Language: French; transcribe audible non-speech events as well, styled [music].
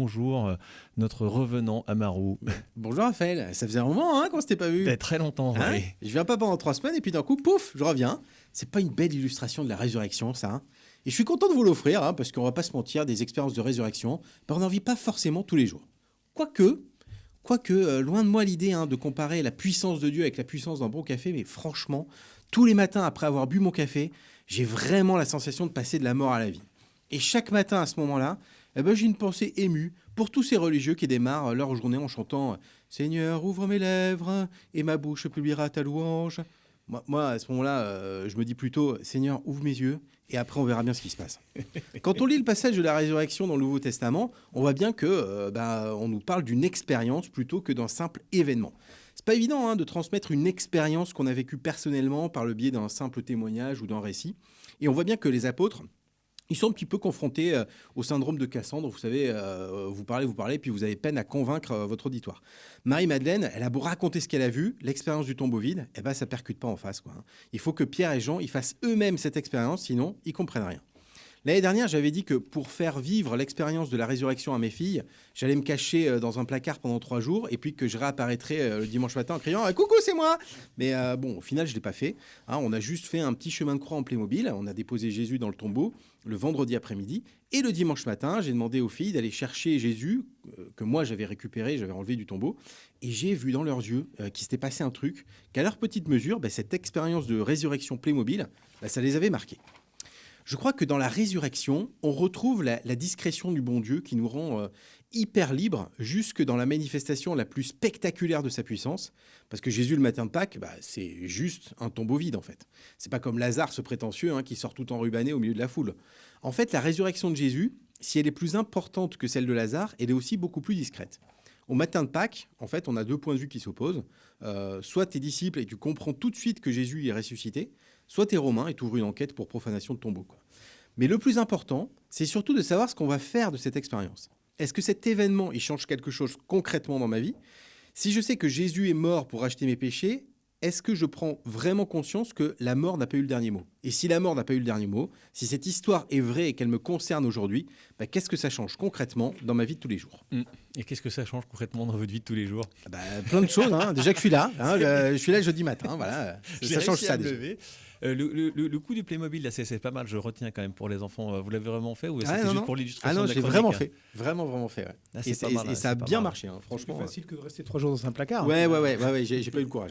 Bonjour, euh, notre revenant Amaru. Bonjour Raphaël, ça faisait un moment hein, qu'on s'était pas vu. Fait très longtemps, Hein oui. Je viens pas pendant trois semaines et puis d'un coup, pouf, je reviens. C'est pas une belle illustration de la résurrection, ça. hein et je suis content de vous l'offrir, hein, parce qu'on va pas se mentir, des expériences de résurrection, ben, on n'en vit pas forcément tous les jours. Quoique, quoique euh, loin de moi l'idée hein, de comparer la puissance de Dieu avec la puissance d'un bon café, mais franchement, tous les matins après avoir bu mon café, j'ai vraiment la sensation de passer de la mort à la vie. Et chaque matin à ce moment-là, eh ben, j'ai une pensée émue pour tous ces religieux qui démarrent leur journée en chantant Seigneur, ouvre mes lèvres et ma bouche publiera ta louange. Moi, à ce moment-là, euh, je me dis plutôt Seigneur, ouvre mes yeux et après on verra bien ce qui se passe. [laughs] Quand on lit le passage de la résurrection dans le Nouveau Testament, on voit bien que euh, bah, on nous parle d'une expérience plutôt que d'un simple événement. C'est pas évident hein, de transmettre une expérience qu'on a vécue personnellement par le biais d'un simple témoignage ou d'un récit. Et on voit bien que les apôtres ils sont un petit peu confrontés euh, au syndrome de Cassandre. Vous savez, euh, vous parlez, vous parlez, puis vous avez peine à convaincre euh, votre auditoire. Marie-Madeleine, elle a beau raconter ce qu'elle a vu, l'expérience du tombeau vide, eh ben, ça percute pas en face. Quoi, hein. Il faut que Pierre et Jean ils fassent eux-mêmes cette expérience, sinon ils comprennent rien. L'année dernière, j'avais dit que pour faire vivre l'expérience de la résurrection à mes filles, j'allais me cacher euh, dans un placard pendant trois jours et puis que je réapparaîtrais euh, le dimanche matin en criant ah, Coucou, c'est moi Mais bon, au final, je ne l'ai pas fait. Hein, on a juste fait un petit chemin de croix en Playmobil. On a déposé Jésus dans le tombeau le vendredi après-midi. Et le dimanche matin, j'ai demandé aux filles d'aller chercher Jésus, que moi j'avais récupéré, j'avais enlevé du tombeau. Et j'ai vu dans leurs yeux qu'il s'était passé un truc, qu'à leur petite mesure, bah, cette expérience de résurrection Playmobil, bah, ça les avait marqués. Je crois que dans la résurrection, on retrouve la, discrétion du bon Dieu qui nous rend euh, hyper libres jusque dans la manifestation la plus spectaculaire de sa puissance. Parce que Jésus, le matin de Pâques, bah, c'est juste un tombeau vide en fait. C'est pas comme Lazare, ce prétentieux, hein, qui sort tout enrubanné au milieu de la foule. En fait, la résurrection de Jésus, si elle est plus importante que celle de Lazare, elle est aussi beaucoup plus discrète. Au matin de Pâques, en fait, on a deux points de vue qui s'opposent. Euh, soit tes disciples et tu comprends tout de suite que Jésus est ressuscité, soit t'es romain et tu une enquête pour profanation de tombeau. Quoi. Mais le plus important, c'est surtout de savoir ce qu'on va faire de cette expérience. Est-ce que cet événement, il change quelque chose concrètement dans ma vie? Si je sais que Jésus est mort pour acheter mes péchés, est-ce que je prends vraiment conscience que la mort n'a pas eu le dernier mot? Et si la mort n'a pas eu le dernier mot, si cette histoire est vraie et qu'elle me concerne aujourd'hui, bah, qu'est-ce que ça change concrètement dans ma vie de tous les jours? Mm. Et qu'est-ce que ça change concrètement dans votre vie de tous les jours? Ah bah, Plein de choses. hein. [laughs] Déjà que je suis là. hein, je suis là jeudi matin. Voilà. [laughs] J'ai Ça change ça déjà. Euh, le, le- coup du Playmobil, là, c'est c'est pas mal, je retiens quand même pour les enfants. Vous l'avez vraiment fait ou Ah, c'était non, juste non. pour Ah l'illustration non, la l'ai chronique vraiment fait. Vraiment, vraiment fait. ouais. Ah, et c'est c'est- pas mal, et ouais, ça a c'est bien mal. marché, hein, C'est franchement. plus facile que de rester trois jours dans un placard. Ouais, ouais, ouais, ouais, ouais, j'ai j'ai pas eu le courage.